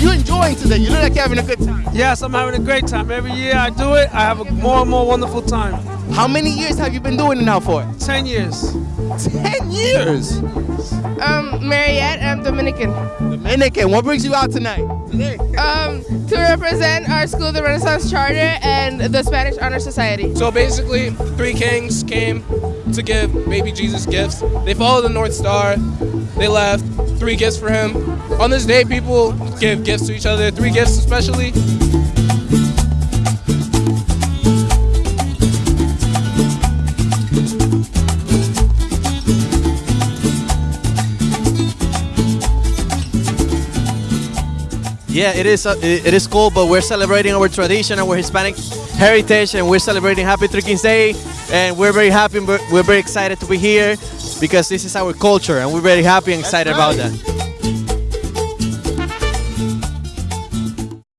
You enjoying today? You look like you're having a good time. Yes, I'm having a great time. Every year I do it, I have a more and more wonderful time. How many years have you been doing it now for? 10 years. Ten years. Um, Mariette, I'm Dominican. Dominican, what brings you out tonight? Today. Um, to represent our school, the Renaissance Charter, and the Spanish Honor Society. So basically, three kings came to give baby Jesus gifts. They followed the North Star. They left three gifts for him. On this day, people give gifts to each other, three gifts especially. Yeah, it is. Uh, it is cool, but we're celebrating our tradition, and our Hispanic heritage, and we're celebrating Happy Three Kings Day. And we're very happy. we're very excited to be here because this is our culture, and we're very happy and excited about that.